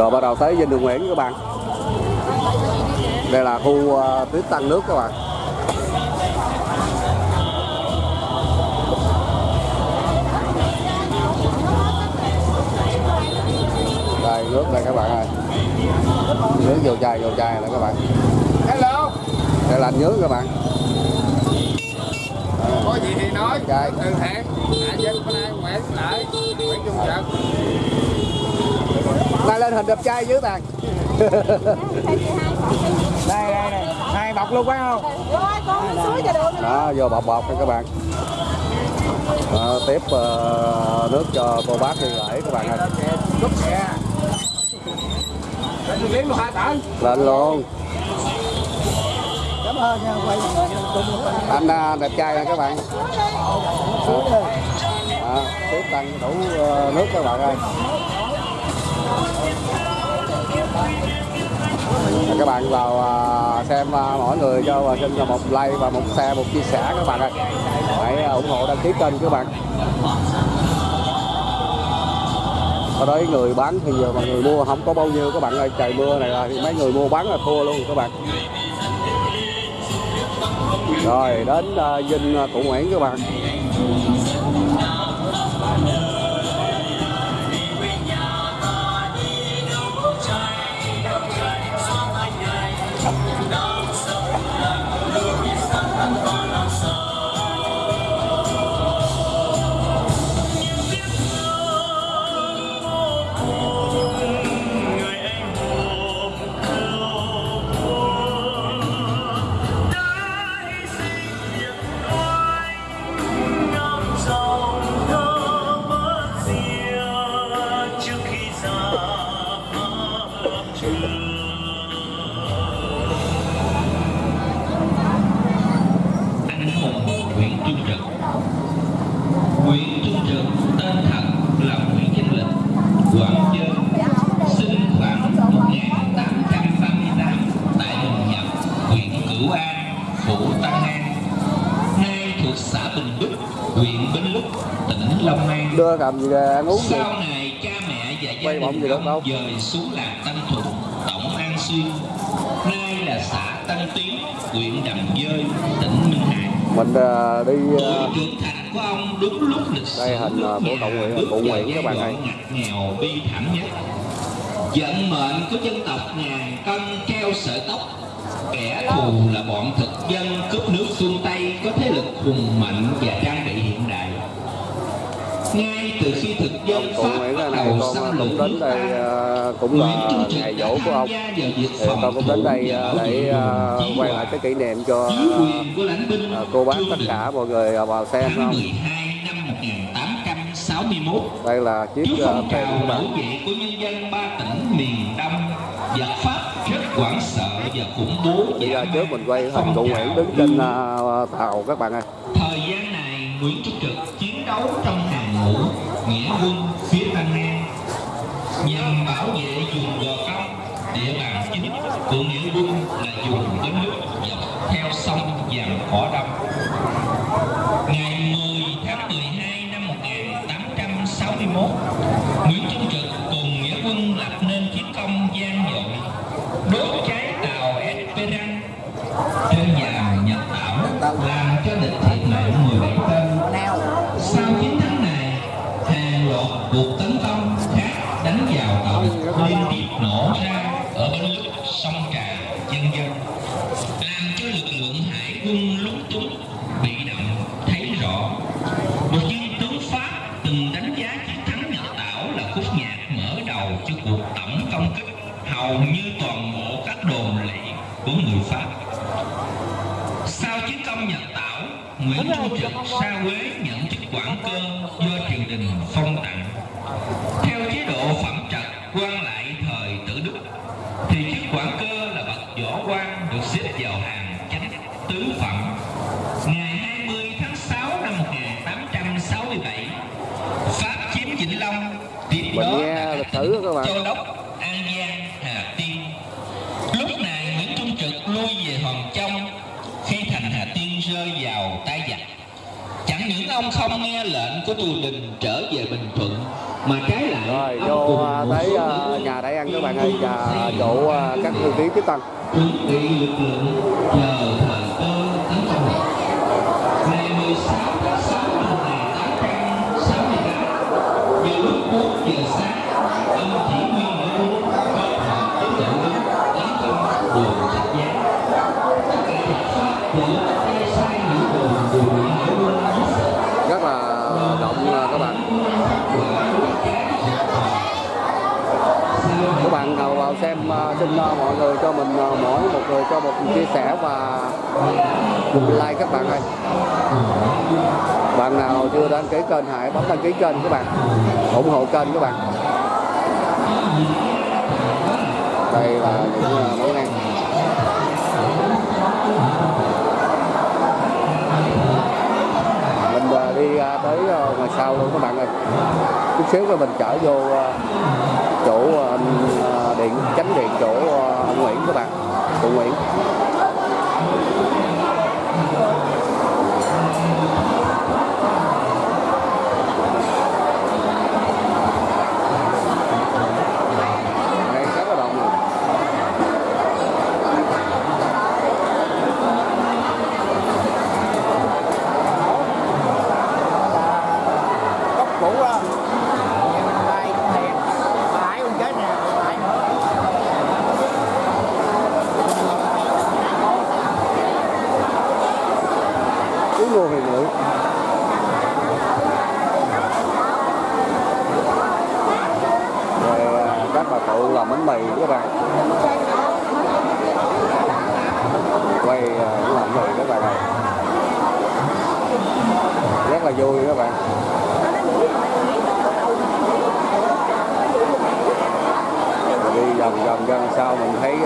rồi bắt đầu tới dinh đường Nguyễn các bạn. Đây là khu uh, tiếp tăng nước các bạn. Đây nước đây các bạn ơi. Nước vô chai vô chai này các bạn. Hello. Đây là nước các bạn. Có gì thì nói. Chai. từ thiện hạ dân bên đây nguyễn lại. Nguyễn trung trật nay lên hình đẹp trai dưới gì? đây đây này hai bọc luôn phải không? Rồi con suối cho được. Đó vô bọc bọc nha các bạn. Đó, tiếp ờ, nước cho cô bác đi gửi các bạn ơi. Lên luôn cảm ơn nha quay anh à, đẹp trai nè các bạn. Đó, tiếp tăng đủ nước các bạn ơi Và các bạn vào à, xem à, mỗi người cho và xin một like và một share một chia sẻ các bạn ơi hãy à, ủng hộ đăng ký kênh các bạn. Ở đấy người bán thì giờ mà người mua không có bao nhiêu các bạn ơi trời mưa này là thì mấy người mua bán là thua luôn các bạn. Rồi đến uh, dinh uh, cụ Nguyễn các bạn. Cầm gì ra ăn uống gì sau này cha mẹ và gia Quay đình ông đâu. dời xuống làng Tân Thuận, tổng An Xuyên, nay là xã Tân Tiến, huyện Đầm Dơi, tỉnh Minh Hải. mình uh, đi uh, trưởng thành của ông đúng lúc lịch sử Đây hình, nước của Cộng bước Cụ giai các bạn ơi. nghèo bi thảm nhất. Vận mệnh của dân tộc ngàn cân treo sợi tóc Kẻ thù là bọn thực dân cướp nước phương Tây thực dân cụ Nguyễn này con xâm cũng đến đây ta, uh, cũng là ngày dỗ của ông. thì con cũng đến đây và để vệ quay lại cái kỷ niệm cho của cô bác tất cả mọi người vào xem không? 12 năm 1861 đây là chiếc thuyền bạn dậy của nhân dân ba tỉnh miền Đông giặc Pháp rất hoảng sợ và khủng bố bây giờ trước mình quay hình cụ Nguyễn đứng trên tàu các bạn ơi. Thời gian này, Nguyễn Trung Trực chiến đấu trong hàng ngũ nghĩa quân phía Tân An nhằm bảo vệ vùng Gò Công, địa bàn chính của nghĩa quân là vùng bến nước dọc theo sông Vàm Cỏ Đông. Ngày 10 tháng 12 năm 1861, Nguyễn Trung Trực cùng nghĩa quân lập nên chiến công gian dội đốt cháy tàu Esperan trên dàn Nhật Tảo làm cho địch thiệt Công Nhật Tảo, Nguyễn Trung Trực xa Quế nhận chức quản cơ do triều đình phong tặng. Theo chế độ phẩm trật quan lại thời tử Đức, thì chức quản cơ là bậc võ quan được xếp vào hàng chánh tứ phẩm. Ngày 20 tháng 6 năm 1867, Pháp chiếm Vĩnh Long, tiếp đó là lịch sử các bạn. Châu Đốc, An Giang, Hà Tiên. Lúc này Nguyễn Trung Trực lui về Hòn Trong khi thành Hà Tiên rơi vào tay giặc. Chẳng những ông không nghe lệnh của triều đình trở về Bình Thuận mà trái lại rồi vô cùng một tới uh, nhà đại ăn các bạn ơi và chỗ à, các thư ký tiếp tân chuẩn bị lực lượng chờ thời động các bạn. Các bạn nào vào xem à, xin à, mọi người cho mình à, mỗi một người cho một chia sẻ và like các bạn ơi. Bạn nào chưa đăng ký kênh, hãy bấm đăng ký kênh các bạn. ủng hộ kênh các bạn. Đây là những món ăn sau luôn các bạn ơi. Chút xíu rồi mình chở vô ờ, chỗ ờ, ờ, điện, chánh điện chỗ ông Nguyễn các bạn cụ Nguyễn.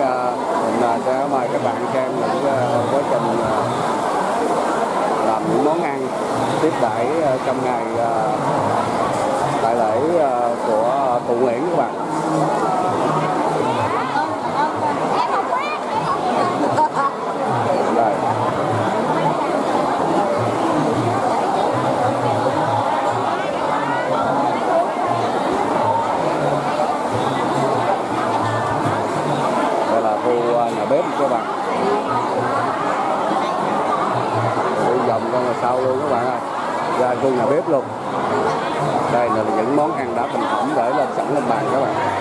À, mình à, sẽ mời các bạn xem những à, quá trình làm những món ăn tiếp đãi trong ngày đại lễ của cụ Nguyễn các bạn. Các bạn. Đi vòng ra ngoài sau luôn các bạn ơi. Ra khu nhà bếp luôn. Đây là những món ăn đã thành phẩm để lên sẵn lên bàn các bạn.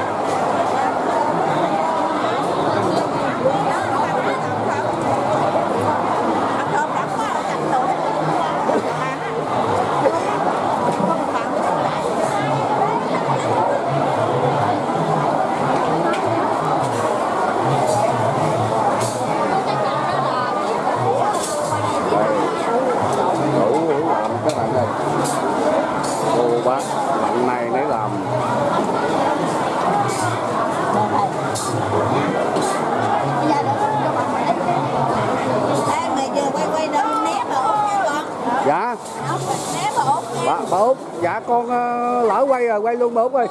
Quay luôn được ơi.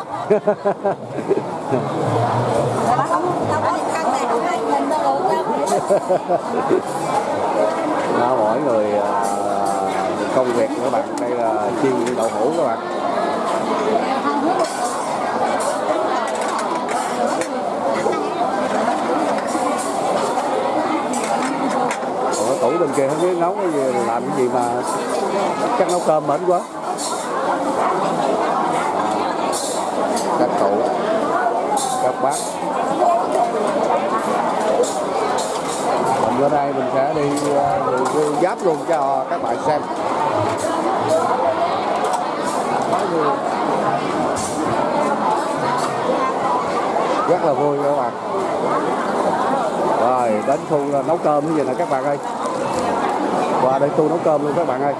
Đó, mỗi người à, công việc của các bạn đây là chiên đậu hũ các bạn. Còn tủ bên kia không biết nấu cái gì làm cái gì mà chắc nấu cơm mệt quá các cụ các bác. Mình bữa nay mình sẽ đi ờ, review giáp luôn cho các bạn xem. Rất là vui các bạn. Rồi, đến khu ờ, nấu cơm cái gì nè các bạn ơi? Qua đây tôi nấu cơm luôn các bạn ơi.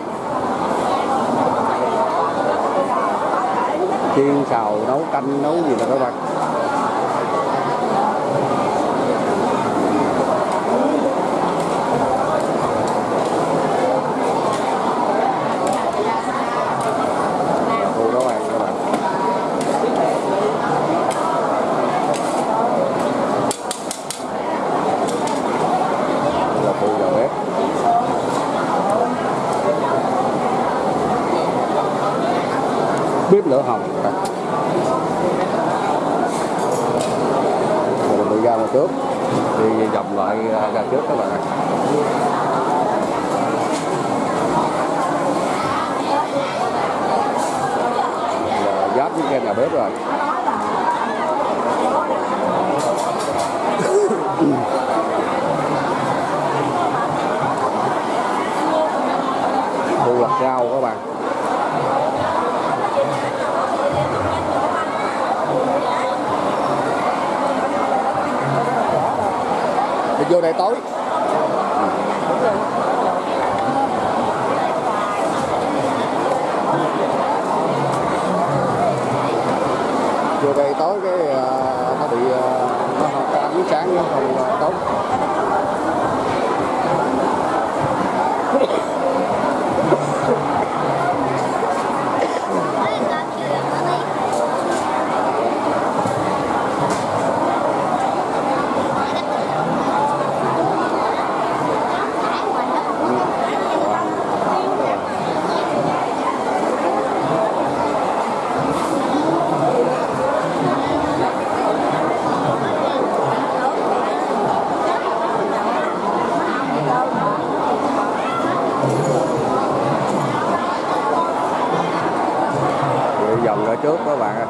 Chiên xào nấu canh nấu gì nè các bạn khu nấu ăn các bạn Đây là khu nhà bếp bếp lửa hồng các bạn trước đi vòng lại à, ra trước các bạn ạ giáp với cái nhà bếp rồi khu lật rau các bạn đi vô đây tối vô đây tối cái à, nó bị à, nó không có ánh sáng nó không à, tốt Đi vòng ra trước các bạn ơi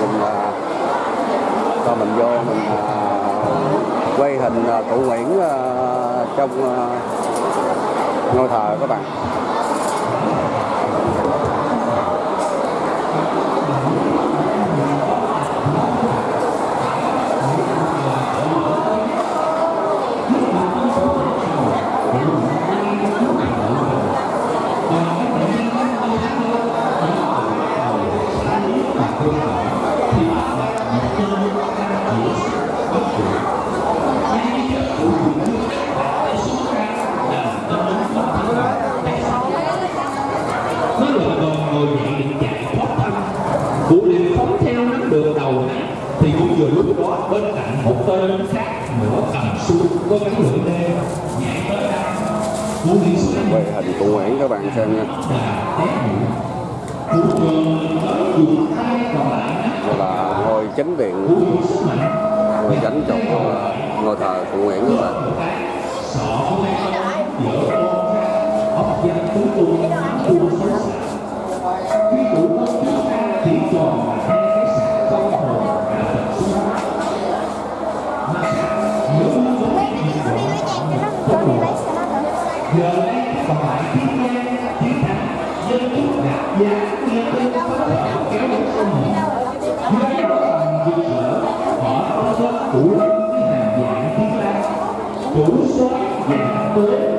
mình à, cho mình vô mình à, quay hình à, cụ Nguyễn à, trong à, ngôi thờ các bạn. Tên khác nữa cầm súng có gắn lưỡi lê nhảy tới đây. Cụ liền xuống quay hình cụ Nguyễn các bạn xem nha. Đây là ngôi chánh điện. Ngôi chánh trụ à, ngôi thờ cụ Nguyễn các bạn Giờ đây còn lại thiên nhiên, thiên thắng dân chúng gạt gia nghe tên có thể kéo đến sông hồn dưới đó bằng rực sở họ có số cụ lên với hàng dạng thiên la Chủ số dạng tới,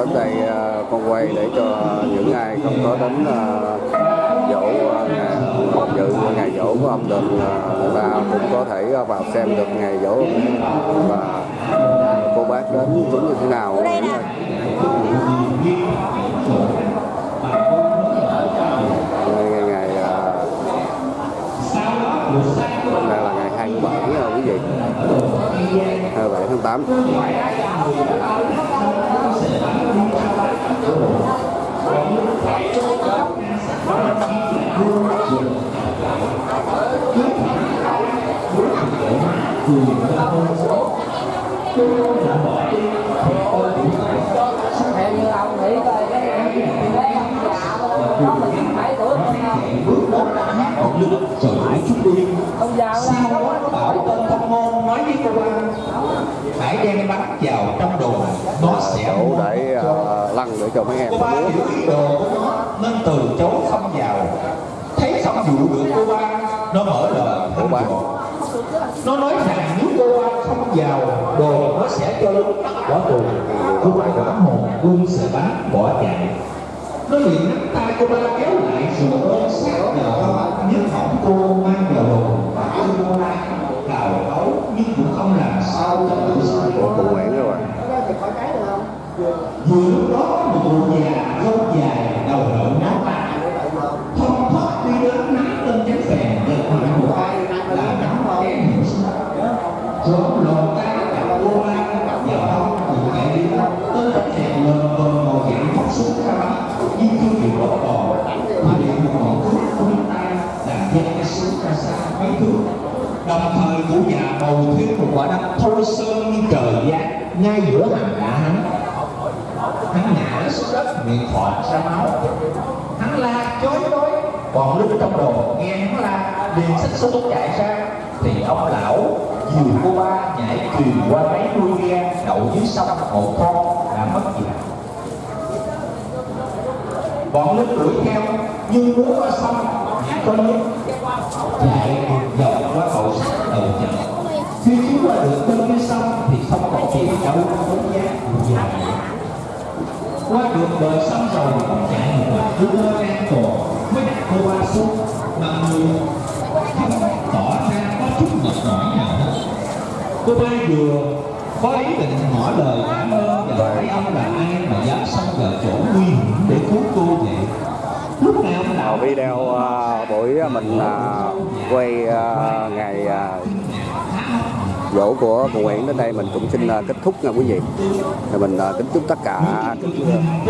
đến đây à, con quay để cho những ai không có đến dỗ dự ngày dỗ của ông Định người ta cũng có thể vào xem được ngày dỗ và cô bác đến chúng như thế nào. Ngày ngày à, đây là ngày 27 à, quý vị. 27 tháng 8 dù như ông nghĩ coi cái em già thôi nó mình bảy tuổi bước đó hát học lực trời hãy chúc đi. Ông già bảo tên thông nói với cô hãy đem bánh vào trong đồ nó dạ, sẽ để uh, để cho mấy em cô ba hiểu ý đồ của nó nên từ chối không vào. Thấy không dụ được cô ba nó mở lời cô ba nó nói rằng nếu cô ba không vào đồ nó sẽ cho lớn bỏ tù. Cô ba cảm hồn buông sợi bắn bỏ chạy. Nó liền nắm tay cô ba kéo lại rồi ôm sát vào nếu hỏng cô mang vào đồ và cô ba cào cấu nhưng cũng không làm sao cho tự sai của cụ Nguyễn rồi? Vừa lúc đó một cụ già râu dài rồi lòn tay chặt cô ba vào hông cụ chạy đi tới đất đèn lên cơn ngồi dậy móc xuống ra bắn nhưng chưa chịu bỏ cò thì liền một ngọn thuốc vươn tay, làm dây cái súng ra xa mấy thước đồng thời cụ già bầu thêm một quả đấm thô sơn như trời giáng, ngay giữa hàng đã hắn. Hắn ngã xuống đất, miệng khọt ra máu. Hắn la chối đối còn lúc trong đồ nghe hắn la, liền xích súng chạy ra thì ông lão dìu cô ba nhảy thuyền qua mấy đuôi ghe đậu dưới sông một con đã mất dạng bọn lính đuổi theo nhưng muốn qua sông chỉ có nước chạy dọc qua cầu sắt đầu chợ. Khi chúng qua được bên kia sông thì không còn tìm đâu bốn giá một già qua được bờ sông rồi ông chạy một đoạn cứ lơ an toàn mới đặt cô ba xuống mà người. Không chút mệt mỏi nào hết cô ba vừa có ý định ngỏ lời cảm ơn và hỏi ông là ai mà dám xông vào chỗ nguy hiểm để cứu cô vậy lúc Ờ, video ờ, buổi mình ờ, quay ờ, ngày ờ, dỗ của cụ Nguyễn đến đây mình cũng xin ờ, kết thúc nha quý vị Rồi mình ờ, kính chúc tất cả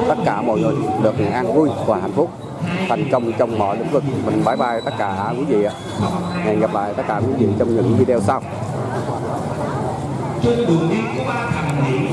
tất cả mọi người được an vui và hạnh phúc thành công trong mọi lĩnh vực. Mình bye bye tất cả quý vị ạ. Hẹn gặp lại tất cả quý vị trong những video sau. trên đường đi có ba thằng